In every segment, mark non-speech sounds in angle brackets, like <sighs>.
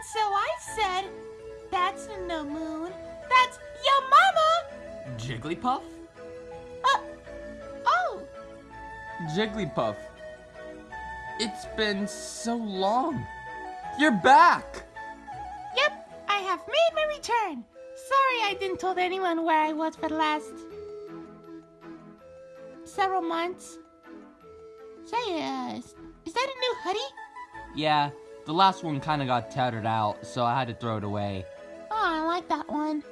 And so I said, that's no moon. That's your mama. Jigglypuff? Uh, oh, Jigglypuff. It's been so long. You're back! yep, I have made my return. Sorry I didn't tell anyone where I was for the last several months. Say, uh, is is that a new hoodie? Yeah, the last one kinda got tattered out, so I had to throw it away. Oh, I like that one.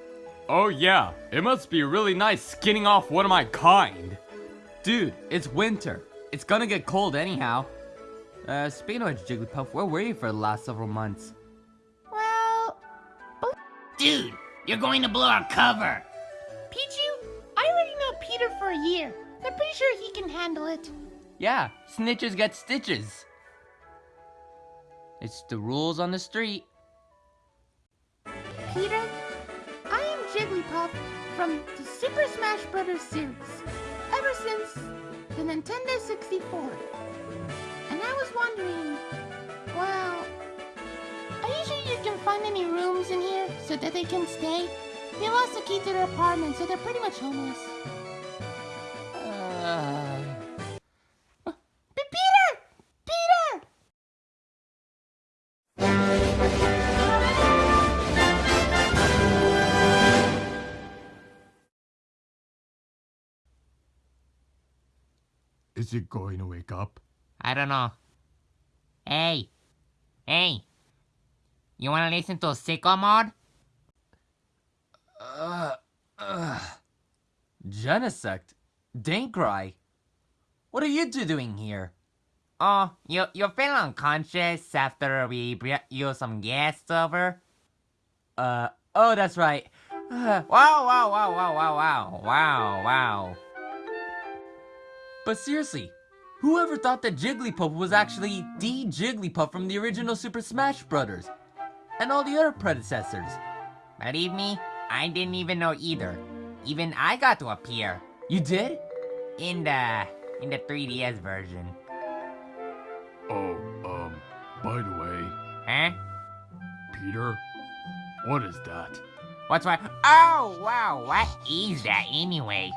Oh yeah, it must be really nice skinning off one of my kind. Dude, it's winter. It's gonna get cold anyhow. Uh, speaking of Jigglypuff, where were you for the last several months? Well, Dude, you're going to blow our cover. Pichu, I already know Peter for a year. I'm pretty sure he can handle it. Yeah, snitches get stitches. It's the rules on the street. Peter, I am Jigglypuff from the Super Smash Bros. series, ever since the Nintendo 64. And I was wondering, well, are you sure you can find any rooms in here so that they can stay? They lost the key to their apartment, so they're pretty much homeless. Is it going to wake up? I don't know. Hey. Hey. You wanna listen to Sicko Mode? uh, uh. Genesect? Dankrai? What are you two doing here? Oh, you you feel unconscious after we brought you some guests over? Uh, oh, that's right. <sighs> Wow, wow, wow, wow, wow, wow, wow, wow. But seriously, whoever thought that Jigglypuff was actually the Jigglypuff from the original Super Smash Bros. and all the other predecessors? Believe me, I didn't even know either. Even I got to appear You did? in the in the 3DS version. Oh, um, by the way, Huh? Peter, what is that? What's what? Oh, wow, what is that anyway?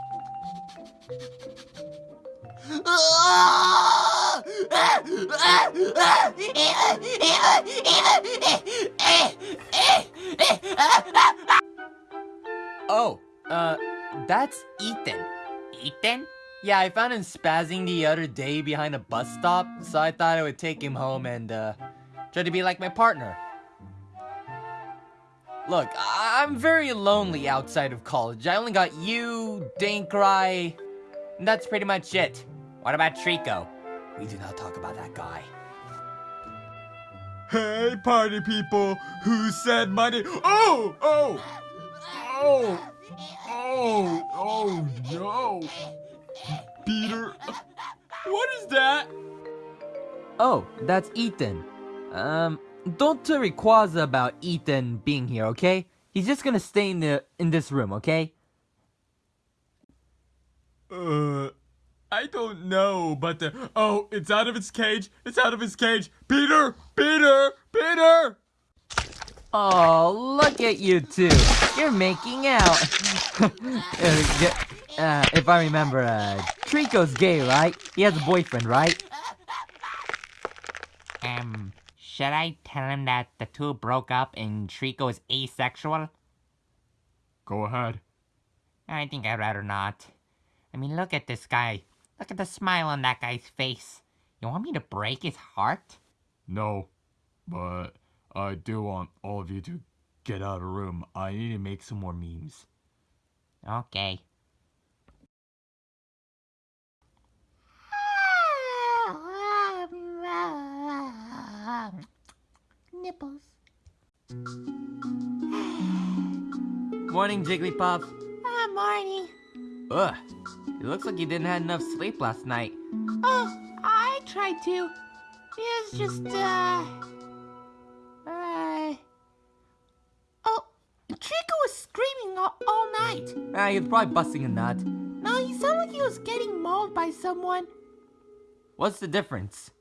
Oh, uh, that's Ethan. Ethan? Yeah, I found him spazzing the other day behind a bus stop, so I thought I would take him home and, uh, try to be like my partner. Look, I- I'm very lonely outside of college. I only got you, Dankrai, and that's pretty much it. What about Treecko? We do not talk about that guy. Hey, party people! Who said money? Oh! Oh! Oh! Oh! Oh no! Peter, what is that? Oh, that's Ethan. Um, don't tell Rayquaza about Ethan being here, okay? He's just gonna stay in the in this room, okay? Uh, I don't know, but uh, oh, it's out of its cage. It's out of its cage. Peter, Peter, Peter. Oh, look at you two. You're making out. <laughs> Uh, uh, if I remember, uh, Treecko's gay, right? He has a boyfriend, right? Um, should I tell him that the two broke up and Treecko is asexual? Go ahead. I think I'd rather not. I mean, look at this guy. Look at the smile on that guy's face. You want me to break his heart? No, but I do want all of you to get out of the room. I need to make some more memes. Okay. Nipples. Morning, Jigglypuff. Ah, Marnie. Ugh. It looks like you didn't have enough sleep last night. Oh, I tried to. It was just, uh... Uh... Oh, Treecko was screaming all, all night. Ah, he was probably busting a nut. No, he sounded like he was getting mauled by someone. What's the difference?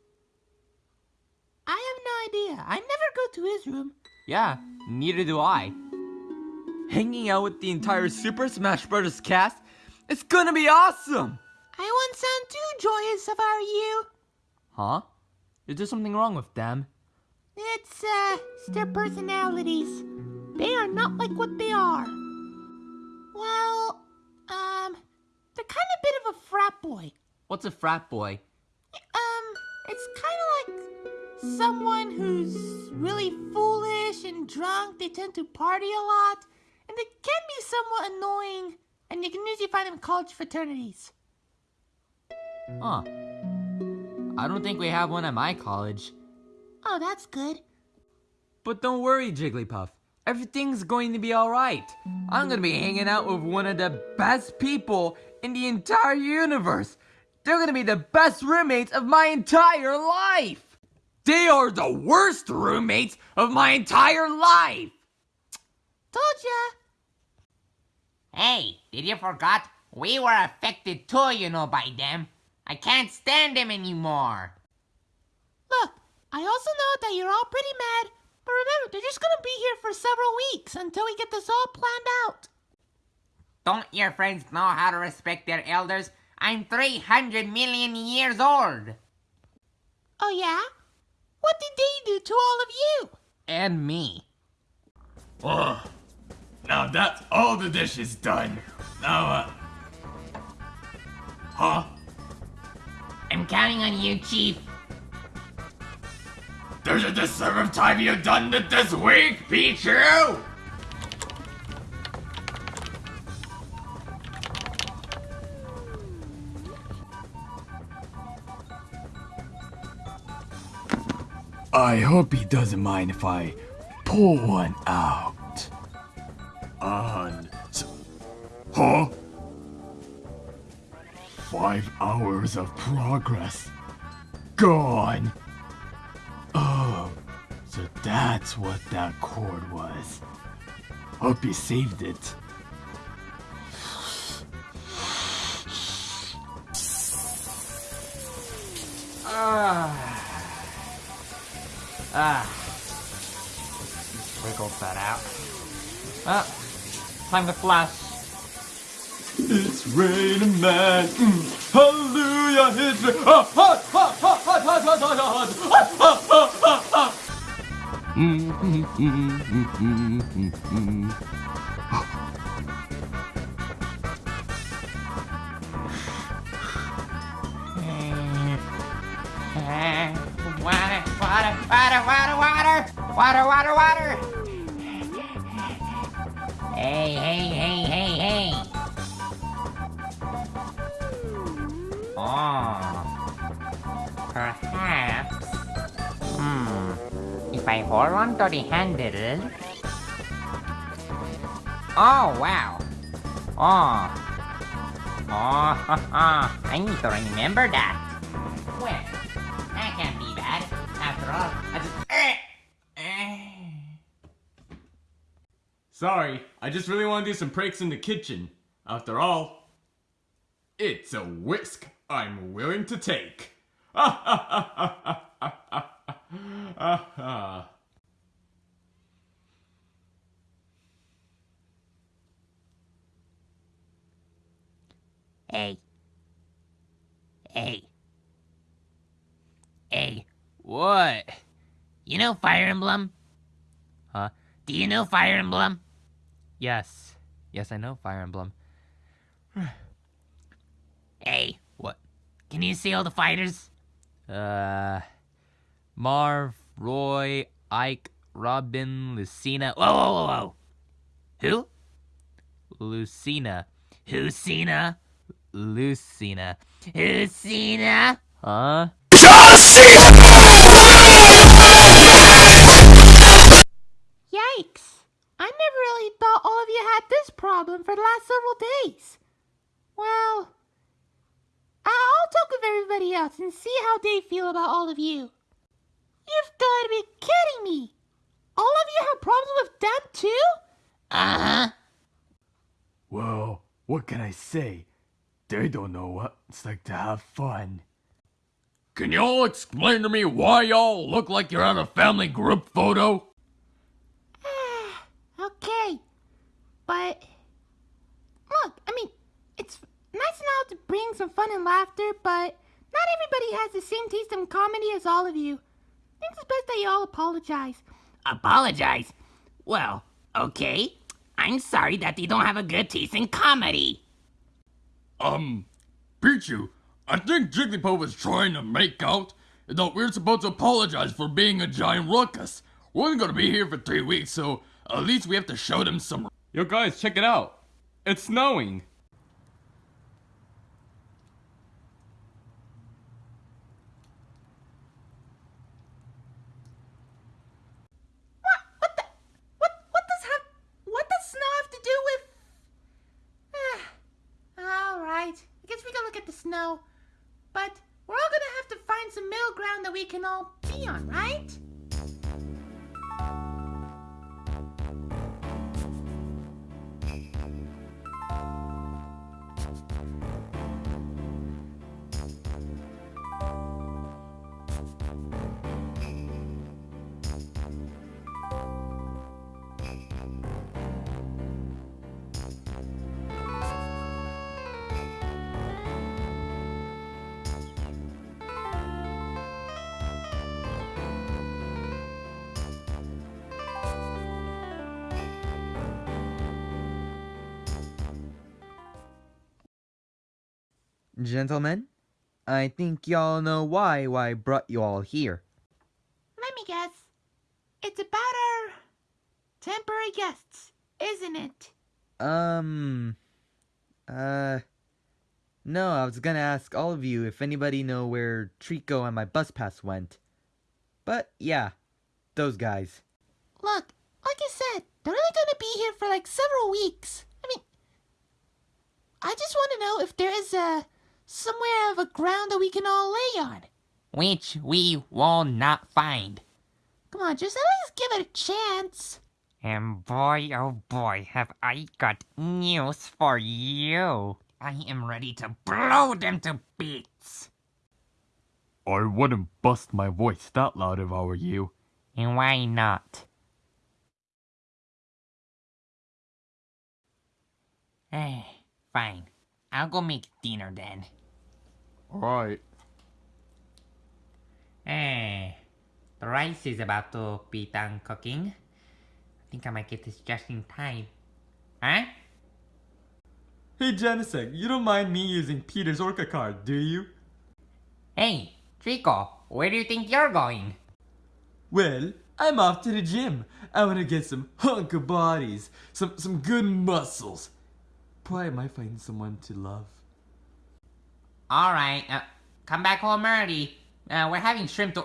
I have no idea. I never go to his room. Yeah, neither do I. Hanging out with the entire Super Smash Bros. cast, it's gonna be awesome! I won't sound too joyous if I you. Huh? Is there something wrong with them? It's, uh, it's their personalities. They are not like what they are. Well, um, they're kind of a bit of a frat boy. What's a frat boy? Um, it's kind of like someone who's really foolish and drunk. They tend to party a lot, and they can be somewhat annoying. And you can usually find them in college fraternities. Huh. I don't think we have one at my college. Oh, that's good. But don't worry, Jigglypuff. Everything's going to be alright. I'm gonna be hanging out with one of the best people in the entire universe. They're gonna be the best roommates of my entire life. They are the worst roommates of my entire life. Told ya. Hey, did you forgot? We were affected too, you know, by them. I can't stand them anymore. Look, I also know that you're all pretty mad, but remember, they're just gonna be here for several weeks until we get this all planned out. Don't your friends know how to respect their elders? I'm 300 million years old. Oh yeah? What did they do to all of you? And me. Oh, now that's all the dishes done. Now, uh... Huh? I'm counting on you, Chief. There's a deserved time you've done it this week, Pichu! I hope he doesn't mind if I pull one out. On. Huh? Five hours of progress. Gone. Oh, so that's what that cord was. Hope you saved it. Ah. Ah. Wiggled that out. Ah. Time to flash. It's raining man. Mm. Hallelujah, it's rain. Ah, hot, hot, hot, hot, hot, hot, hot, hot, hot, hot, hot, hot, hot. Water, water, water, water, water, water, water, water. Hey, hey, hey, hey, hey. Oh, perhaps. Hmm. If I hold on to the handle. Oh wow. Oh. Oh, ha, <laughs> ha. I need to remember that. Sorry, I just really want to do some pranks in the kitchen. After all, it's a whisk I'm willing to take. <laughs> Hey. Hey. Hey. What? You know Fire Emblem? Huh? Do you know Fire Emblem? Yes. Yes, I know Fire Emblem. <sighs> Hey, What? can you see all the fighters? Uh. Marth, Roy, Ike, Robin, Lucina. Whoa, whoa, whoa, whoa. Who? Lucina. Who's Cena? Lucina. Who's Cena? Huh? Yikes! I never really thought all of you had this problem for the last several days. Well, I'll talk with everybody else and see how they feel about all of you. You've got to be kidding me! All of you have problems with them too? Uh huh. well, what can I say? They don't know what it's like to have fun. Can y'all explain to me why y'all look like you're at a family group photo? But look, I mean, it's nice and all to bring some fun and laughter, but not everybody has the same taste in comedy as all of you. I think it's best that you all apologize. Apologize? Well, okay. I'm sorry that they don't have a good taste in comedy. Um, Pichu, I think Jigglypuff was trying to make out that we're supposed to apologize for being a giant ruckus. We're only gonna be here for three weeks, so at least we have to show them some. Yo guys, check it out. It's snowing. What? What the? What? What does have? What does snow have to do with? Ah, all right. I guess we can look at the snow, but we're all gonna have to find some middle ground that we can all be on, right? Gentlemen, I think y'all know why why I brought you all here. Let me guess. It's about our temporary guests, isn't it? Um uh no, I was gonna ask all of you if anybody know where Treecko and my bus pass went. But yeah, those guys. Look, like I said, they're only gonna be here for like several weeks. I mean, I just want to know if there is a somewhere of a ground that we can all lay on. Which we will not find. Come on, just at least give it a chance. And boy, oh boy, have I got news for you. I am ready to blow them to bits. I wouldn't bust my voice that loud if I were you. And why not? Eh, fine. I'll go make dinner then. Alright. Eh, the rice is about to be done cooking. I think I might get this just in time. Huh? Hey Genesect, you don't mind me using Peter's Orca card, do you? Hey, Treecko, where do you think you're going? Well, I'm off to the gym. I wanna get some hunk of bodies, some some good muscles. Probably I might find someone to love. Alright, uh, come back home early. Uh, we're having shrimp to...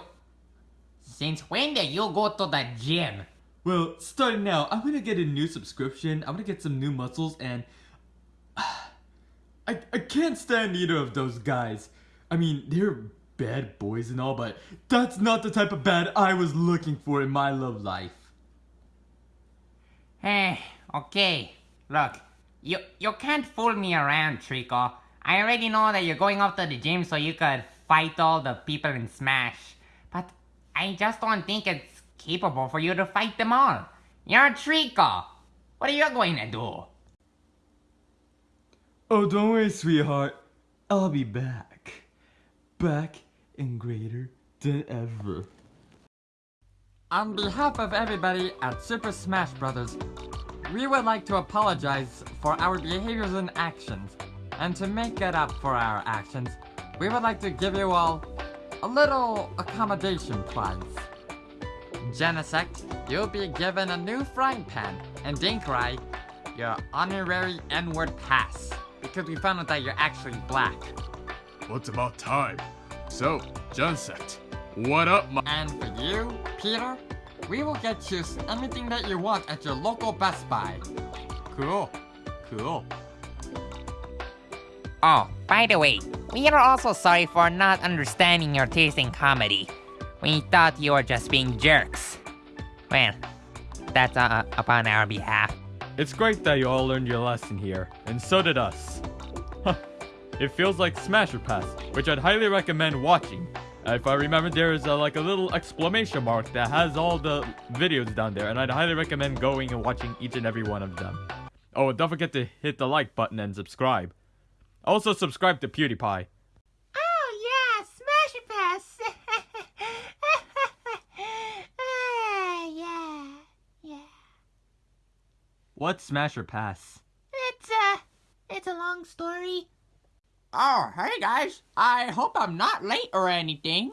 Since when did you go to the gym? Well, starting now, I'm gonna get a new subscription. I'm gonna get some new muscles and <sighs> I I can't stand either of those guys. I mean, they're bad boys and all, but that's not the type of bad I was looking for in my love life. Eh, okay. Look, you you can't fool me around, Treecko. I already know that you're going off to the gym so you could fight all the people in Smash. But I just don't think it's capable for you to fight them all. You're a Treecko. What are you going to do? Oh, don't worry, sweetheart. I'll be back. Back and greater than ever. On behalf of everybody at Super Smash Bros., we would like to apologize for our behaviors and actions. And to make it up for our actions, we would like to give you all a little accommodation prize. Genesect, you'll be given a new frying pan, and Dinkrai, your honorary N-word pass, because we found out that you're actually black. Well, it's about time. So, Genesect, what up, my- And for you, Peter, we will get you anything that you want at your local Best Buy. Cool. Cool. Oh, by the way, we are also sorry for not understanding your taste in comedy. We thought you were just being jerks. Well, that's uh, upon our behalf. It's great that you all learned your lesson here, and so did us. It feels like Smash or Pass, which I'd highly recommend watching. Uh, if I remember, there is a, like a little exclamation mark that has all the videos down there, and I'd highly recommend going and watching each and every one of them. Oh, don't forget to hit the like button and subscribe. Also, subscribe to PewDiePie. Oh yeah, smash it pass. <laughs> ah, yeah, yeah. What's Smash or Pass? It's uh, it's a long story. Oh, hey guys. I hope I'm not late or anything.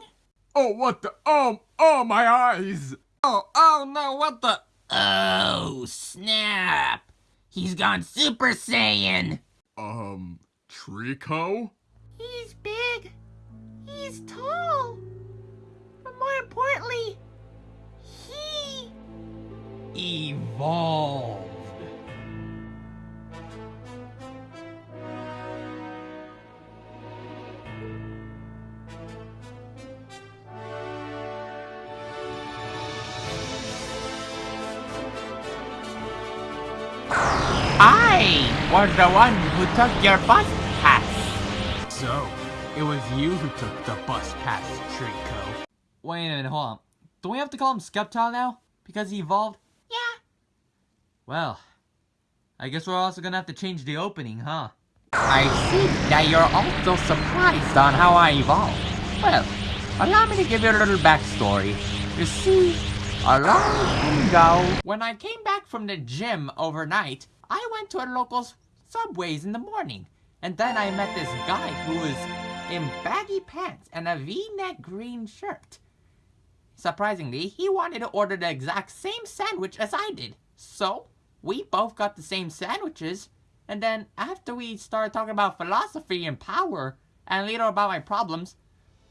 Oh, what the? Oh, oh, my eyes! Oh, oh no, what the? Oh, snap. He's gone Super Saiyan. Um, Treecko? He's big. He's tall. But more importantly, he Evolved. I was the one who took your bus pass. So, it was you who took the bus pass, Treecko. Wait a minute, hold on. Do we have to call him Sceptile now? Because he evolved? yeah. Well, I guess we're also gonna have to change the opening, huh? I see that you're also surprised on how I evolved. Well, allow me to give you a little backstory. You see, a long time ago, when I came back from the gym overnight, I went to a local s- Subways in the morning. And then I met this guy who was in baggy pants and a v-neck green shirt. Surprisingly, he wanted to order the exact same sandwich as I did. So, we both got the same sandwiches. And then, after we started talking about philosophy and power, and later about my problems,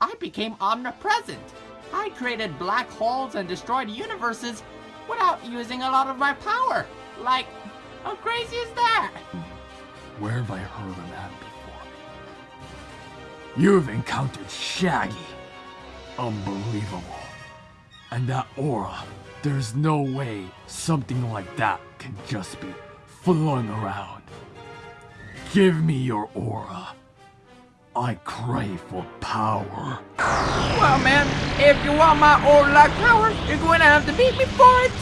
I became omnipresent. I created black holes and destroyed universes without using a lot of my power. Like, how crazy is that? Where have I heard of that? You've encountered Shaggy. Unbelievable. And that aura, there's no way something like that can just be flung around. Give me your aura. I crave for power. Well, man, if you want my luck power, you're going to have to beat me for it.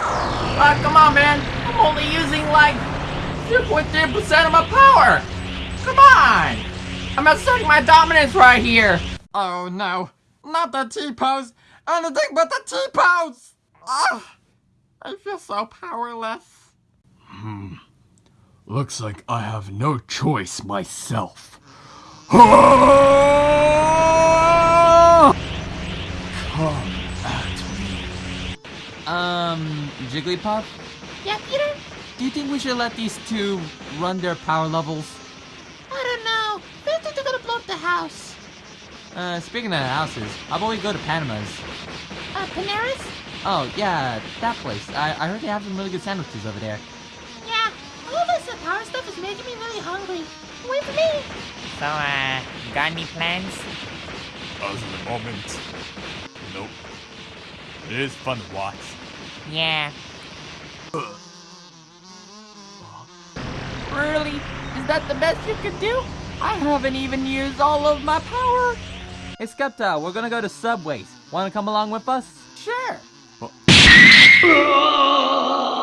Ah, come on, man. I'm only using like 2.3% of my power. Come on. I'm asserting my dominance right here. Oh no, not the T-pose! Anything but the T-pose! Ah, I feel so powerless. Hmm. Looks like I have no choice myself. Come at me. Um, Jigglypuff, Yeah, Peter? do you think we should let these two run their power levels? I don't know. I think they're gonna blow up the house. Uh, speaking of houses, how about we go to Panama's? Uh, Panaris? Oh, yeah, that place. I, I heard they have some really good sandwiches over there. Yeah. All this power stuff is making me really hungry. Wait for me. So, uh, got any plans? As of the moment, nope. It is fun to watch. Yeah. Really? Is that the best you could do? I haven't even used all of my power! Hey Skepta, we're gonna go to Subways. Wanna come along with us? Sure! Oh. <laughs>